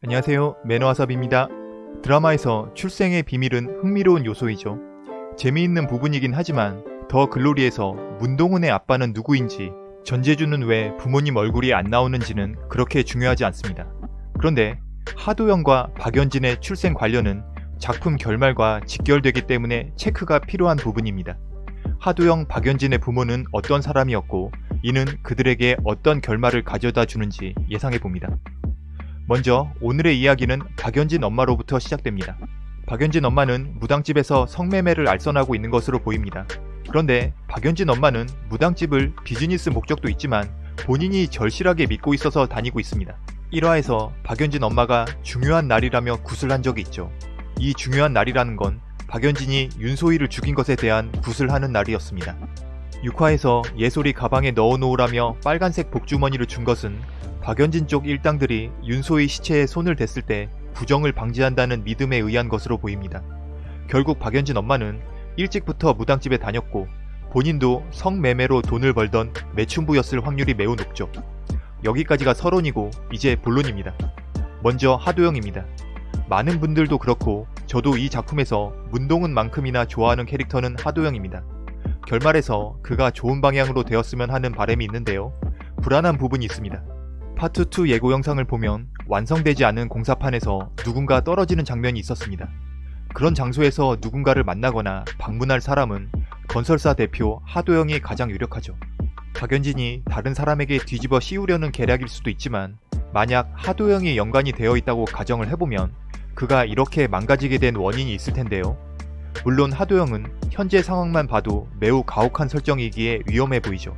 안녕하세요 매너와삽입니다. 드라마에서 출생의 비밀은 흥미로운 요소이죠. 재미있는 부분이긴 하지만 더 글로리에서 문동은의 아빠는 누구인지 전재준은 왜 부모님 얼굴이 안 나오는지는 그렇게 중요하지 않습니다. 그런데 하도영과 박연진의 출생 관련은 작품 결말과 직결되기 때문에 체크가 필요한 부분입니다. 하도영, 박연진의 부모는 어떤 사람이었고 이는 그들에게 어떤 결말을 가져다 주는지 예상해 봅니다. 먼저 오늘의 이야기는 박연진 엄마로부터 시작됩니다. 박연진 엄마는 무당집에서 성매매를 알선하고 있는 것으로 보입니다. 그런데 박연진 엄마는 무당집을 비즈니스 목적도 있지만 본인이 절실하게 믿고 있어서 다니고 있습니다. 1화에서 박연진 엄마가 중요한 날이라며 구슬한 적이 있죠. 이 중요한 날이라는 건 박연진이 윤소희를 죽인 것에 대한 구슬하는 날이었습니다. 6화에서 예솔이 가방에 넣어놓으라며 빨간색 복주머니를 준 것은 박연진 쪽 일당들이 윤소희 시체에 손을 댔을 때 부정을 방지한다는 믿음에 의한 것으로 보입니다. 결국 박연진 엄마는 일찍부터 무당집에 다녔고 본인도 성매매로 돈을 벌던 매춘부였을 확률이 매우 높죠. 여기까지가 서론이고 이제 본론입니다. 먼저 하도영입니다. 많은 분들도 그렇고 저도 이 작품에서 문동은만큼이나 좋아하는 캐릭터는 하도영입니다. 결말에서 그가 좋은 방향으로 되었으면 하는 바람이 있는데요. 불안한 부분이 있습니다. 파트 2 예고 영상을 보면 완성되지 않은 공사판에서 누군가 떨어지는 장면이 있었습니다. 그런 장소에서 누군가를 만나거나 방문할 사람은 건설사 대표 하도영이 가장 유력하죠. 박연진이 다른 사람에게 뒤집어 씌우려는 계략일 수도 있지만 만약 하도영이 연관이 되어 있다고 가정을 해보면 그가 이렇게 망가지게 된 원인이 있을 텐데요. 물론 하도영은 현재 상황만 봐도 매우 가혹한 설정이기에 위험해 보이죠.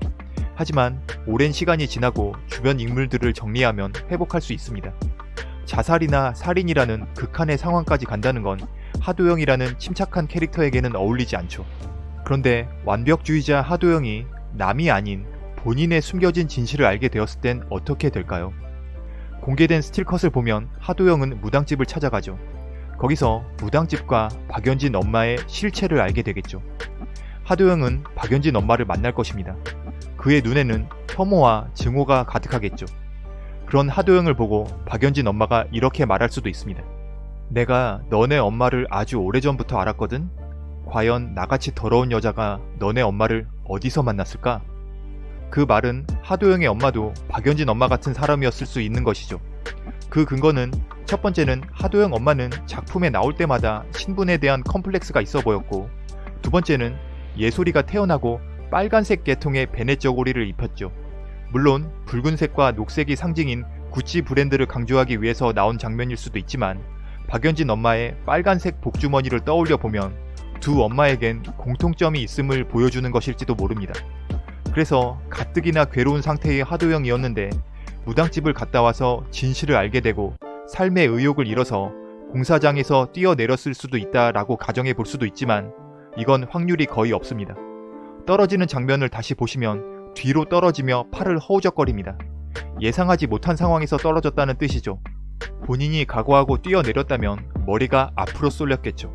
하지만 오랜 시간이 지나고 주변 인물들을 정리하면 회복할 수 있습니다. 자살이나 살인이라는 극한의 상황까지 간다는 건 하도영이라는 침착한 캐릭터에게는 어울리지 않죠. 그런데 완벽주의자 하도영이 남이 아닌 본인의 숨겨진 진실을 알게 되었을 땐 어떻게 될까요? 공개된 스틸컷을 보면 하도영은 무당집을 찾아가죠. 거기서 무당집과 박연진 엄마의 실체를 알게 되겠죠. 하도영은 박연진 엄마를 만날 것입니다. 그의 눈에는 혐오와 증오가 가득하겠죠. 그런 하도영을 보고 박연진 엄마가 이렇게 말할 수도 있습니다. 내가 너네 엄마를 아주 오래전부터 알았거든? 과연 나같이 더러운 여자가 너네 엄마를 어디서 만났을까? 그 말은 하도영의 엄마도 박연진 엄마 같은 사람이었을 수 있는 것이죠. 그 근거는 첫 번째는 하도영 엄마는 작품에 나올 때마다 신분에 대한 컴플렉스가 있어 보였고 두 번째는 예솔이가 태어나고 빨간색 계통의 베넷 저고리를 입혔죠. 물론 붉은색과 녹색이 상징인 구찌 브랜드를 강조하기 위해서 나온 장면일 수도 있지만 박연진 엄마의 빨간색 복주머니를 떠올려 보면 두 엄마에겐 공통점이 있음을 보여주는 것일지도 모릅니다. 그래서 가뜩이나 괴로운 상태의 하도영이었는데 무당집을 갔다 와서 진실을 알게 되고 삶의 의욕을 잃어서 공사장에서 뛰어내렸을 수도 있다라고 가정해 볼 수도 있지만 이건 확률이 거의 없습니다. 떨어지는 장면을 다시 보시면 뒤로 떨어지며 팔을 허우적거립니다. 예상하지 못한 상황에서 떨어졌다는 뜻이죠. 본인이 각오하고 뛰어내렸다면 머리가 앞으로 쏠렸겠죠.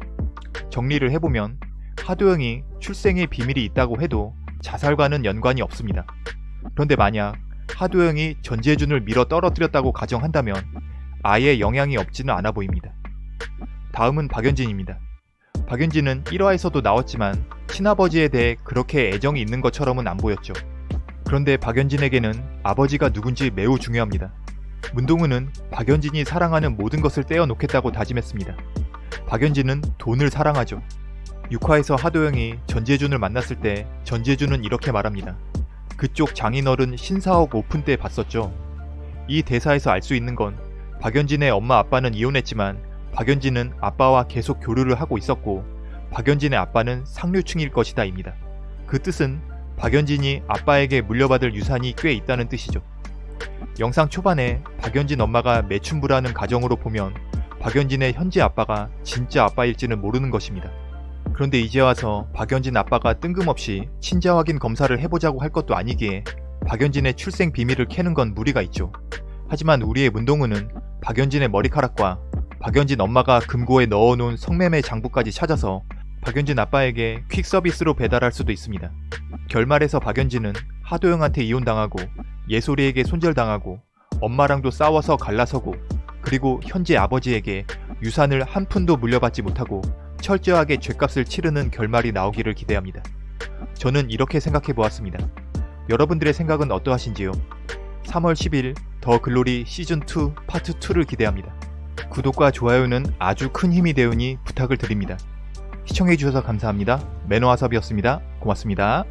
정리를 해보면 하도영이 출생의 비밀이 있다고 해도 자살과는 연관이 없습니다. 그런데 만약 하도영이 전재준을 밀어 떨어뜨렸다고 가정한다면 아예 영향이 없지는 않아 보입니다. 다음은 박연진입니다. 박연진은 1화에서도 나왔지만 친아버지에 대해 그렇게 애정이 있는 것처럼은 안 보였죠. 그런데 박연진에게는 아버지가 누군지 매우 중요합니다. 문동은은 박연진이 사랑하는 모든 것을 떼어놓겠다고 다짐했습니다. 박연진은 돈을 사랑하죠. 6화에서 하도영이 전재준을 만났을 때 전재준은 이렇게 말합니다. 그쪽 장인어른 신사옥 오픈 때 봤었죠. 이 대사에서 알 수 있는 건 박연진의 엄마 아빠는 이혼했지만 박연진은 아빠와 계속 교류를 하고 있었고 박연진의 아빠는 상류층일 것이다 입니다. 그 뜻은 박연진이 아빠에게 물려받을 유산이 꽤 있다는 뜻이죠. 영상 초반에 박연진 엄마가 매춘부라는 가정으로 보면 박연진의 현재 아빠가 진짜 아빠일지는 모르는 것입니다. 그런데 이제 와서 박연진 아빠가 뜬금없이 친자 확인 검사를 해보자고 할 것도 아니기에 박연진의 출생 비밀을 캐는 건 무리가 있죠. 하지만 우리의 문동우는 박연진의 머리카락과 박연진 엄마가 금고에 넣어놓은 성매매 장부까지 찾아서 박연진 아빠에게 퀵 서비스로 배달할 수도 있습니다. 결말에서 박연진은 하도영한테 이혼당하고 예솔이에게 손절당하고 엄마랑도 싸워서 갈라서고 그리고 현재 아버지에게 유산을 한 푼도 물려받지 못하고 철저하게 죄값을 치르는 결말이 나오기를 기대합니다. 저는 이렇게 생각해 보았습니다. 여러분들의 생각은 어떠하신지요? 3월 10일 더 글로리 시즌2 파트 2를 기대합니다. 구독과 좋아요는 아주 큰 힘이 되오니 부탁을 드립니다. 시청해주셔서 감사합니다. 매너와섭이었습니다. 고맙습니다.